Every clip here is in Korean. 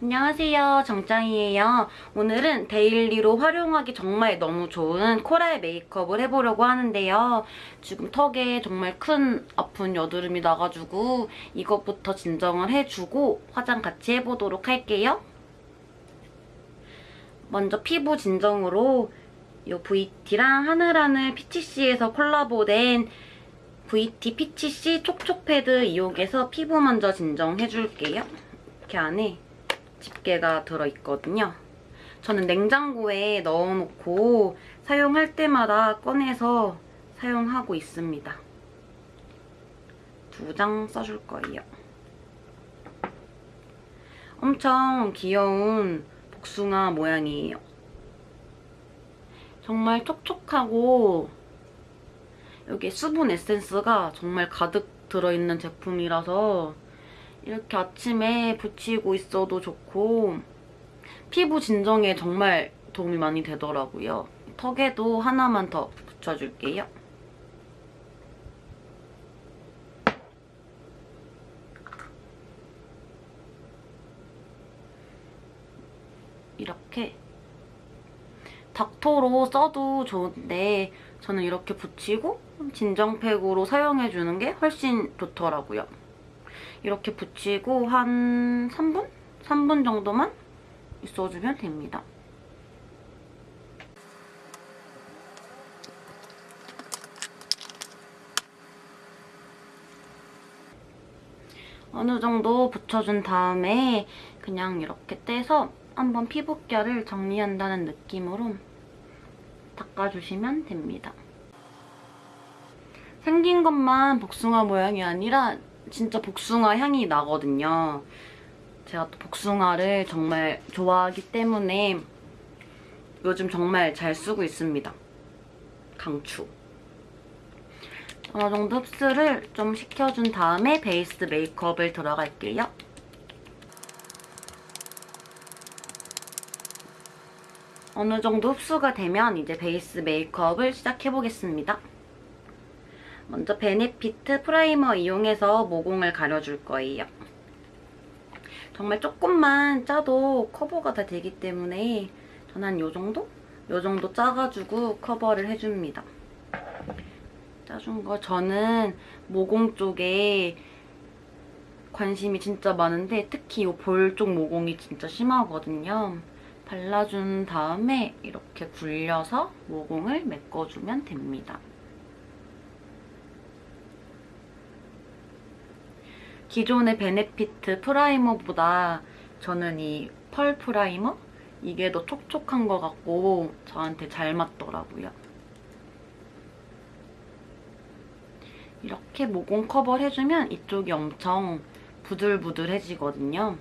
안녕하세요. 정짱이에요. 오늘은 데일리로 활용하기 정말 너무 좋은 코랄 메이크업을 해보려고 하는데요. 지금 턱에 정말 큰 아픈 여드름이 나가지고 이것부터 진정을 해주고 화장 같이 해보도록 할게요. 먼저 피부 진정으로 이 VT랑 하늘하늘 피치씨에서 콜라보된 VT 피치씨 촉촉 패드 이용해서 피부 먼저 진정해줄게요. 이렇게 안에 집게가 들어있거든요. 저는 냉장고에 넣어놓고 사용할 때마다 꺼내서 사용하고 있습니다. 두 장 써줄 거예요. 엄청 귀여운 복숭아 모양이에요. 정말 촉촉하고 여기 수분 에센스가 정말 가득 들어있는 제품이라서 이렇게 아침에 붙이고 있어도 좋고 피부 진정에 정말 도움이 많이 되더라고요. 턱에도 하나만 더 붙여줄게요. 이렇게 닥터로 써도 좋은데 저는 이렇게 붙이고 진정팩으로 사용해주는 게 훨씬 좋더라고요. 이렇게 붙이고 한 3분? 3분 정도만 있어주면 됩니다. 어느 정도 붙여준 다음에 그냥 이렇게 떼서 한번 피부결을 정리한다는 느낌으로 닦아주시면 됩니다. 생긴 것만 복숭아 모양이 아니라 진짜 복숭아 향이 나거든요. 제가 또 복숭아를 정말 좋아하기 때문에 요즘 정말 잘 쓰고 있습니다. 강추. 어느 정도 흡수를 좀 시켜준 다음에 베이스 메이크업을 들어갈게요. 어느 정도 흡수가 되면 이제 베이스 메이크업을 시작해보겠습니다. 먼저 베네피트 프라이머 이용해서 모공을 가려줄 거예요. 정말 조금만 짜도 커버가 다 되기 때문에 저는 한 이 정도? 이 정도 짜가지고 커버를 해줍니다. 짜준 거 저는 모공 쪽에 관심이 진짜 많은데 특히 이 볼 쪽 모공이 진짜 심하거든요. 발라준 다음에 이렇게 굴려서 모공을 메꿔주면 됩니다. 기존의 베네피트 프라이머보다 저는 이 펄 프라이머? 이게 더 촉촉한 것 같고 저한테 잘 맞더라고요. 이렇게 모공 커버를 해주면 이쪽이 엄청 부들부들해지거든요.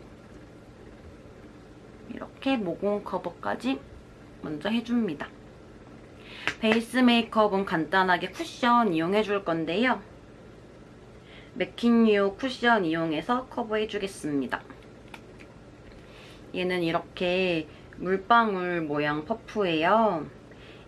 이렇게 모공 커버까지 먼저 해줍니다. 베이스 메이크업은 간단하게 쿠션 이용해줄 건데요. 맥킨유 쿠션 이용해서 커버해주겠습니다. 얘는 이렇게 물방울 모양 퍼프예요.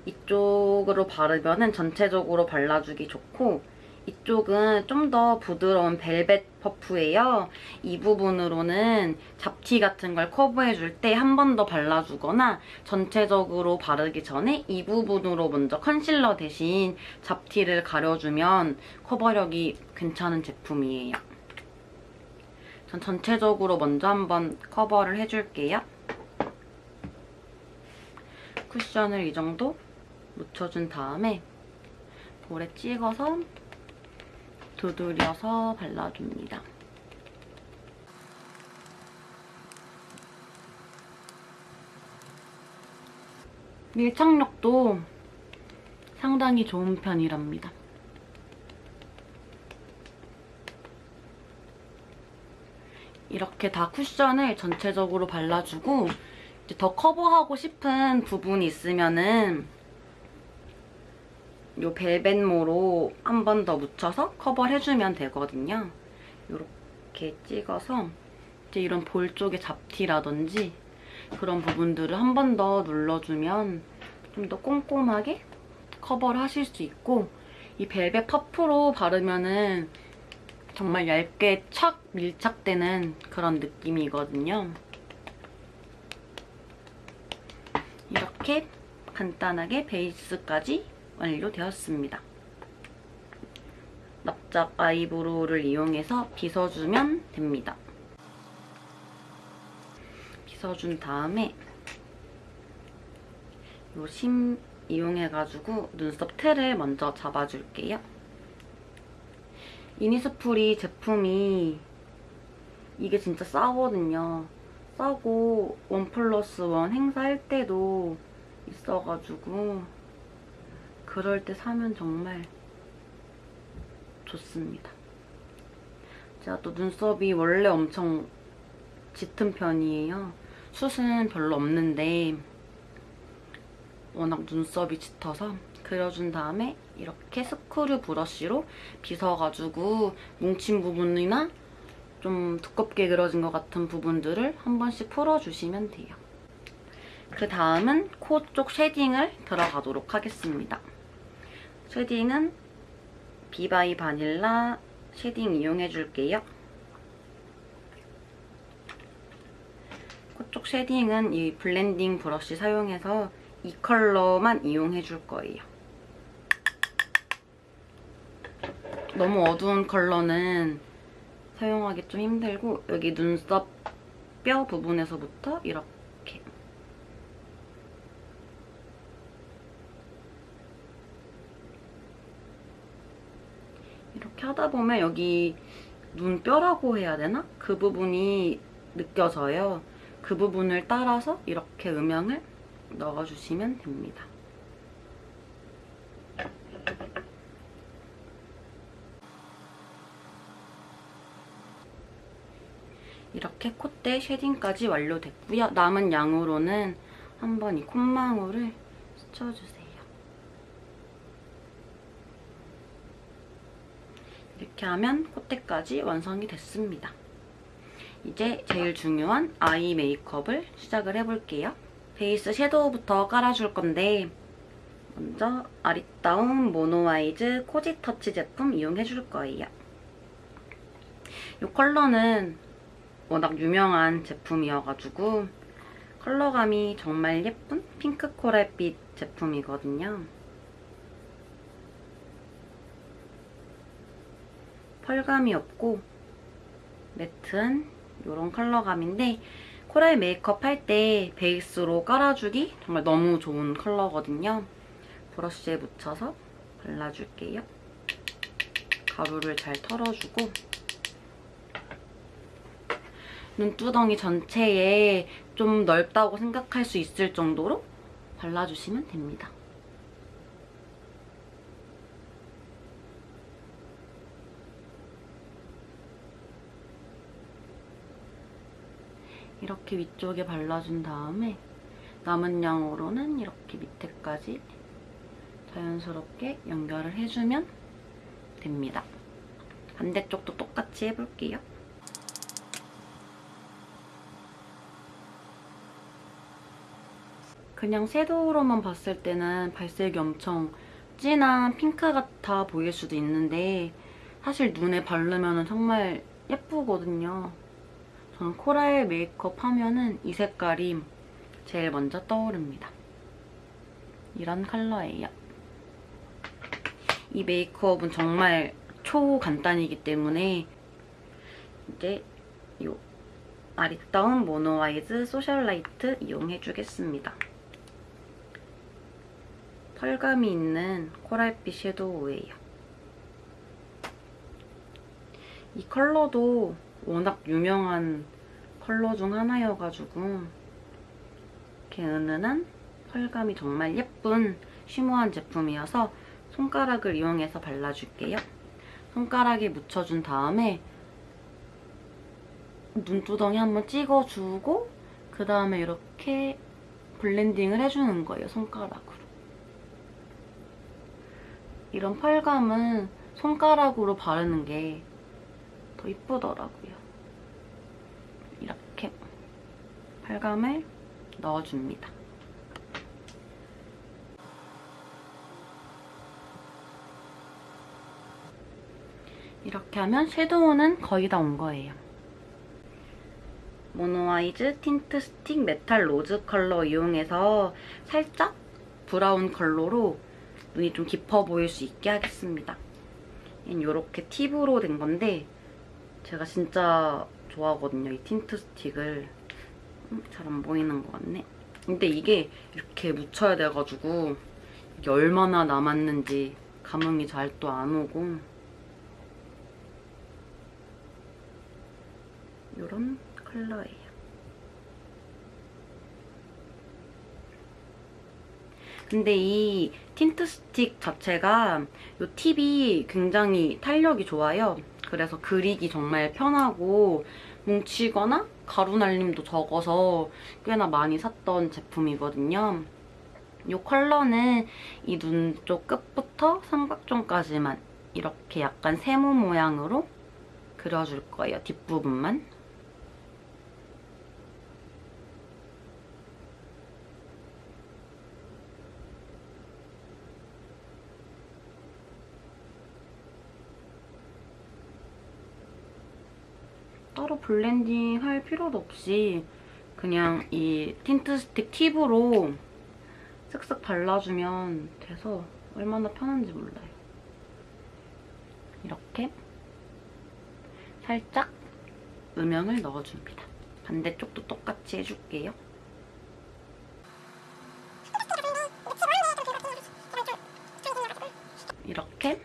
이쪽으로 바르면 전체적으로 발라주기 좋고 이쪽은 좀 더 부드러운 벨벳 퍼프예요. 이 부분으로는 잡티 같은 걸 커버해줄 때 한 번 더 발라주거나 전체적으로 바르기 전에 이 부분으로 먼저 컨실러 대신 잡티를 가려주면 커버력이 괜찮은 제품이에요. 전 전체적으로 먼저 한번 커버를 해줄게요. 쿠션을 이 정도 묻혀준 다음에 볼에 찍어서 두드려서 발라줍니다. 밀착력도 상당히 좋은 편이랍니다. 이렇게 다 쿠션을 전체적으로 발라주고 더 커버하고 싶은 부분이 있으면은 요 벨벳모로 한 번 더 묻혀서 커버를 해주면 되거든요. 이렇게 찍어서 이제 이런 볼 쪽에 잡티라든지 그런 부분들을 한 번 더 눌러주면 좀 더 꼼꼼하게 커버를 하실 수 있고 이 벨벳 퍼프로 바르면은 정말 얇게 착 밀착되는 그런 느낌이거든요. 이렇게 간단하게 베이스까지 완료되었습니다. 납작 아이브로우를 이용해서 빗어주면 됩니다. 빗어준 다음에 요 심 이용해가지고 눈썹 틀을 먼저 잡아줄게요. 이니스프리 제품이 이게 진짜 싸거든요. 싸고 원 플러스 원 행사할 때도 있어가지고 그럴 때 사면 정말 좋습니다. 제가 또 눈썹이 원래 엄청 짙은 편이에요. 숱은 별로 없는데 워낙 눈썹이 짙어서 그려준 다음에 이렇게 스크류 브러쉬로 빗어가지고 뭉친 부분이나 좀 두껍게 그려진 것 같은 부분들을 한 번씩 풀어주시면 돼요. 그 다음은 코 쪽 쉐딩을 들어가도록 하겠습니다. 쉐딩은 비바이 바닐라 쉐딩 이용해줄게요. 코쪽 쉐딩은 이 블렌딩 브러쉬 사용해서 이 컬러만 이용해줄 거예요. 너무 어두운 컬러는 사용하기 좀 힘들고 여기 눈썹 뼈 부분에서부터 이렇게 이렇게 하다 보면 여기 눈뼈라고 해야 되나? 그 부분이 느껴져요. 그 부분을 따라서 이렇게 음영을 넣어주시면 됩니다. 이렇게 콧대 쉐딩까지 완료됐고요. 남은 양으로는 한번 이 콧망울을 스쳐주세요. 이렇게 하면 콧대까지 완성이 됐습니다. 이제 제일 중요한 아이 메이크업을 시작을 해볼게요. 베이스 섀도우부터 깔아줄 건데 먼저 아리따움 모노아이즈 코지 터치 제품 이용해줄 거예요. 이 컬러는 워낙 유명한 제품이어가지고 컬러감이 정말 예쁜 핑크 코랄빛 제품이거든요. 펄감이 없고 매트한 이런 컬러감인데 코랄 메이크업 할 때 베이스로 깔아주기 정말 너무 좋은 컬러거든요. 브러쉬에 묻혀서 발라줄게요. 가루를 잘 털어주고 눈두덩이 전체에 좀 넓다고 생각할 수 있을 정도로 발라주시면 됩니다. 이렇게 위쪽에 발라준 다음에 남은 양으로는 이렇게 밑에까지 자연스럽게 연결을 해주면 됩니다. 반대쪽도 똑같이 해볼게요. 그냥 섀도우로만 봤을 때는 발색이 엄청 진한 핑크 같아 보일 수도 있는데 사실 눈에 바르면 정말 예쁘거든요. 저는 코랄 메이크업 하면은 이 색깔이 제일 먼저 떠오릅니다. 이런 컬러예요. 이 메이크업은 정말 초간단이기 때문에 이제 이 아리따움 모노아이즈 소셜라이트 이용해주겠습니다. 펄감이 있는 코랄빛 섀도우예요. 이 컬러도 워낙 유명한 컬러 중 하나여가지고 이렇게 은은한 펄감이 정말 예쁜 쉬머한 제품이어서 손가락을 이용해서 발라줄게요. 손가락에 묻혀준 다음에 눈두덩이 한번 찍어주고 그 다음에 이렇게 블렌딩을 해주는 거예요, 손가락으로. 이런 펄감은 손가락으로 바르는 게 더 이쁘더라고요. 이렇게 펄감을 넣어줍니다. 이렇게 하면 섀도우는 거의 다 온 거예요. 모노아이즈 틴트 스틱 메탈 로즈 컬러 이용해서 살짝 브라운 컬러로 눈이 좀 깊어 보일 수 있게 하겠습니다. 이렇게 팁으로 된 건데 제가 진짜 좋아하거든요. 이 틴트 스틱을. 음, 잘 안 보이는 것 같네. 근데 이게 이렇게 묻혀야 돼가지고 이게 얼마나 남았는지 감흥이 잘 또 안 오고 이런 컬러예요. 근데 이 틴트 스틱 자체가 이 팁이 굉장히 탄력이 좋아요. 그래서 그리기 정말 편하고 뭉치거나 가루 날림도 적어서 꽤나 많이 샀던 제품이거든요. 이 컬러는 이 눈 쪽 끝부터 삼각존까지만 이렇게 약간 세모 모양으로 그려줄 거예요, 뒷부분만. 따로 블렌딩 할 필요도 없이 그냥 이 틴트 스틱 팁으로 쓱쓱 발라주면 돼서 얼마나 편한지 몰라요. 이렇게 살짝 음영을 넣어줍니다. 반대쪽도 똑같이 해줄게요. 이렇게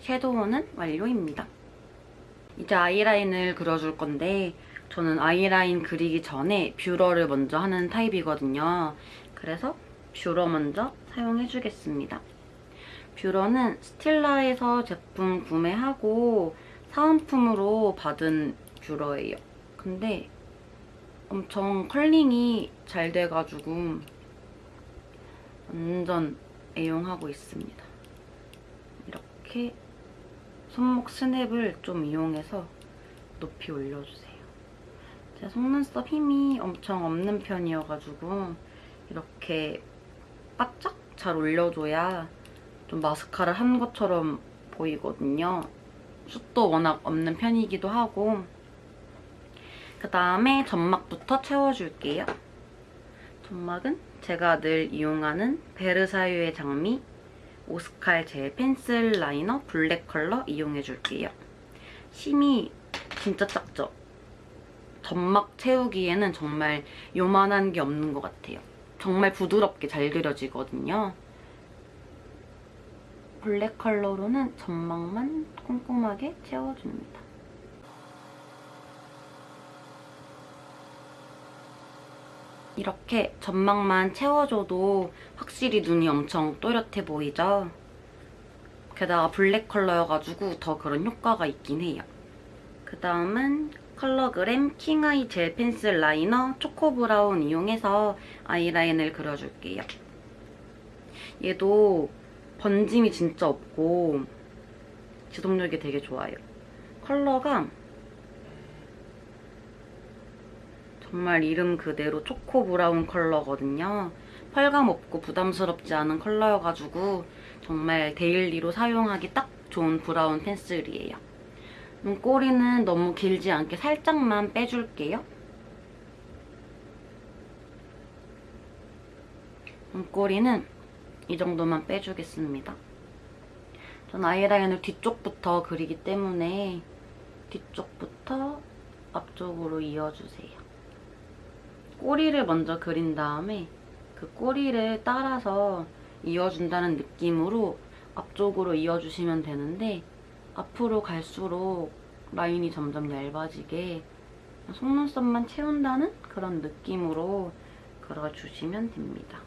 섀도우는 완료입니다. 이제 아이라인을 그려줄 건데 저는 아이라인 그리기 전에 뷰러를 먼저 하는 타입이거든요. 그래서 뷰러 먼저 사용해주겠습니다. 뷰러는 스틸라에서 제품 구매하고 사은품으로 받은 뷰러예요. 근데 엄청 컬링이 잘 돼가지고 완전 애용하고 있습니다. 이렇게 손목 스냅을 좀 이용해서 높이 올려주세요. 제 속눈썹 힘이 엄청 없는 편이어가지고 이렇게 바짝 잘 올려줘야 좀 마스카라 한 것처럼 보이거든요. 숱도 워낙 없는 편이기도 하고 그다음에 점막부터 채워줄게요. 점막은 제가 늘 이용하는 베르사유의 장미 오스칼 젤 펜슬 라이너 블랙 컬러 이용해줄게요. 심이 진짜 작죠? 점막 채우기에는 정말 요만한 게 없는 것 같아요. 정말 부드럽게 잘 그려지거든요. 블랙 컬러로는 점막만 꼼꼼하게 채워줍니다. 이렇게 점막만 채워줘도 확실히 눈이 엄청 또렷해 보이죠? 게다가 블랙 컬러여가지고 더 그런 효과가 있긴 해요. 그 다음은 컬러그램 킹아이 젤 펜슬 라이너 초코 브라운 이용해서 아이라인을 그려줄게요. 얘도 번짐이 진짜 없고 지속력이 되게 좋아요. 컬러가 정말 이름 그대로 초코 브라운 컬러거든요. 펄감 없고 부담스럽지 않은 컬러여가지고 정말 daily로 사용하기 딱 좋은 브라운 펜슬이에요. 눈꼬리는 너무 길지 않게 살짝만 빼줄게요. 눈꼬리는 이 정도만 빼주겠습니다. 전 아이라인을 뒤쪽부터 그리기 때문에 뒤쪽부터 앞쪽으로 이어주세요. 꼬리를 먼저 그린 다음에 그 꼬리를 따라서 이어준다는 느낌으로 앞쪽으로 이어주시면 되는데 앞으로 갈수록 라인이 점점 얇아지게 속눈썹만 채운다는 그런 느낌으로 그려주시면 됩니다.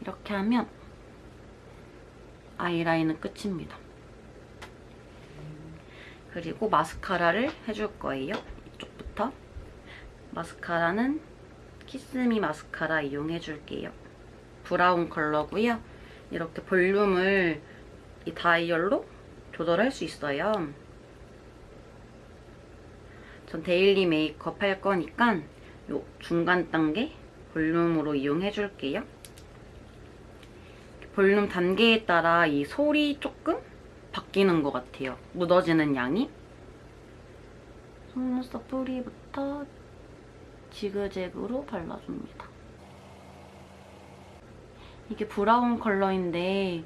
이렇게 하면 아이라인은 끝입니다. 그리고 마스카라를 해줄 거예요. 이쪽부터. 마스카라는 키스미 마스카라 이용해줄게요. 브라운 컬러고요. 이렇게 볼륨을 이 다이얼로 조절할 수 있어요. 전 daily 메이크업 할 거니까 요 중간 단계 볼륨으로 이용해줄게요. 볼륨 단계에 따라 이 솔이 조금 바뀌는 것 같아요. 묻어지는 양이. 속눈썹 뿌리부터 지그재그로 발라줍니다. 이게 브라운 컬러인데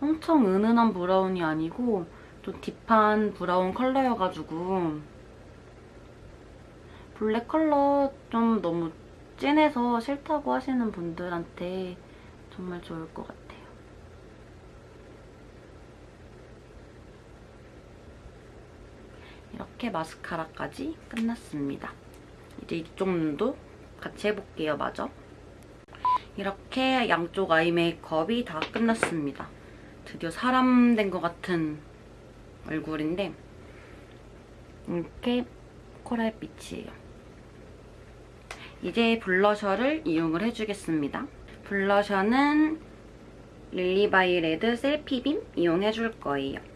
엄청 은은한 브라운이 아니고 좀 deep한 브라운 컬러여가지고 블랙 컬러 좀 너무 진해서 싫다고 하시는 분들한테 정말 좋을 것 같아요. 이렇게 마스카라까지 끝났습니다. 이제 이쪽 눈도 같이 해볼게요, 마저. 이렇게 양쪽 아이 메이크업이 다 끝났습니다. 드디어 사람 된 것 같은 얼굴인데 이렇게 코랄빛이에요. 이제 블러셔를 이용을 해주겠습니다. 블러셔는 릴리바이 레드 셀피빔 이용해줄 거예요.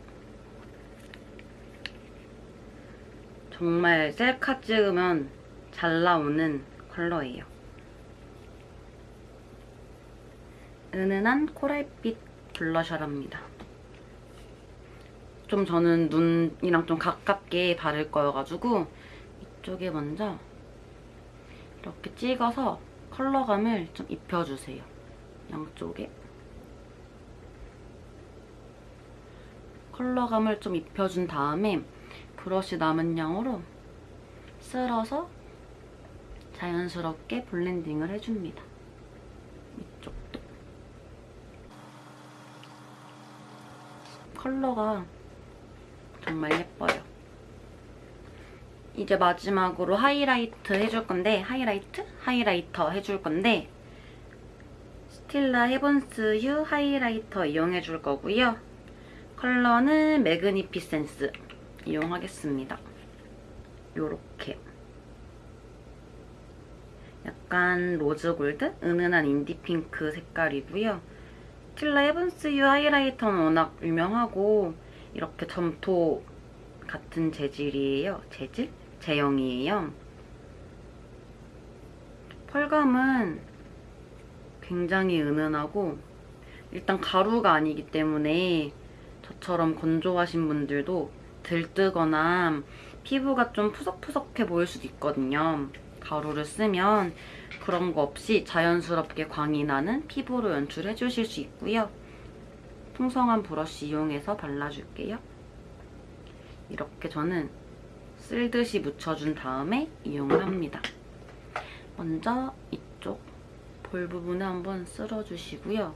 정말 셀카 찍으면 잘 나오는 컬러예요. 은은한 코랄빛 블러셔랍니다. 좀 저는 눈이랑 좀 가깝게 바를 거여가지고 이쪽에 먼저 이렇게 찍어서 컬러감을 좀 입혀주세요. 양쪽에. 컬러감을 좀 입혀준 다음에 브러쉬 남은 양으로 쓸어서 자연스럽게 블렌딩을 해줍니다. 컬러가 정말 예뻐요. 이제 마지막으로 하이라이트 해줄 건데 하이라이트? 하이라이터 해줄 건데 스틸라 헤븐스 휴 하이라이터 이용해줄 거고요. 컬러는 매그니피센스 이용하겠습니다. 요렇게 약간 로즈골드? 은은한 인디핑크 색깔이고요. 스틸라 헤븐스 휴 하이라이터는 워낙 유명하고 이렇게 점토 같은 재질이에요. 재질? 제형이에요. 펄감은 굉장히 은은하고 일단 가루가 아니기 때문에 저처럼 건조하신 분들도 들뜨거나 피부가 좀 푸석푸석해 보일 수도 있거든요. 가루를 쓰면 그런 거 없이 자연스럽게 광이 나는 피부로 연출해 주실 수 있고요. 풍성한 브러쉬 이용해서 발라줄게요. 이렇게 저는 쓸듯이 묻혀준 다음에 이용을 합니다. 먼저 이쪽 볼 부분에 한번 쓸어주시고요.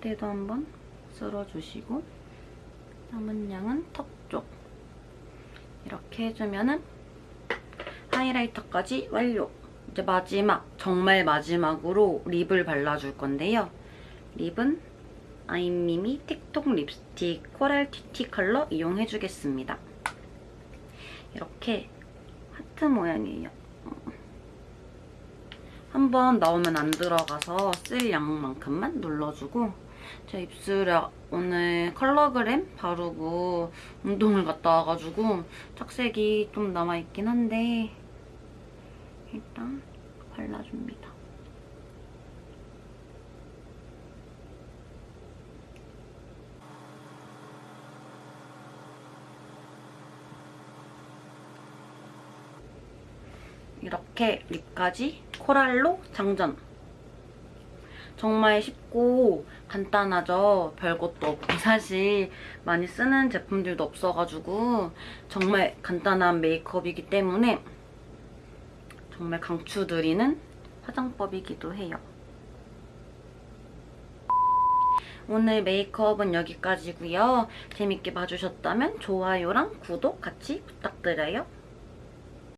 콧대도 한번 쓸어주시고 남은 양은 턱쪽 이렇게 해주면은 하이라이터까지 완료! 이제 마지막, 정말 마지막으로 립을 발라줄 건데요. 립은 아이미미 틱톡 립스틱 코랄 티티 컬러 이용해주겠습니다. 이렇게 하트 모양이에요. 한 번 나오면 안 들어가서 쓸 양만큼만 눌러주고 제 입술에 오늘 컬러그램 바르고 운동을 갔다 와가지고 착색이 좀 남아있긴 한데 일단 발라줍니다. 이렇게 립까지 코랄로 장전! 정말 쉽고 간단하죠? 별것도 없고 사실 많이 쓰는 제품들도 없어가지고 정말 간단한 메이크업이기 때문에 정말 강추드리는 화장법이기도 해요. 오늘 메이크업은 여기까지고요. 재밌게 봐주셨다면 좋아요랑 구독 같이 부탁드려요.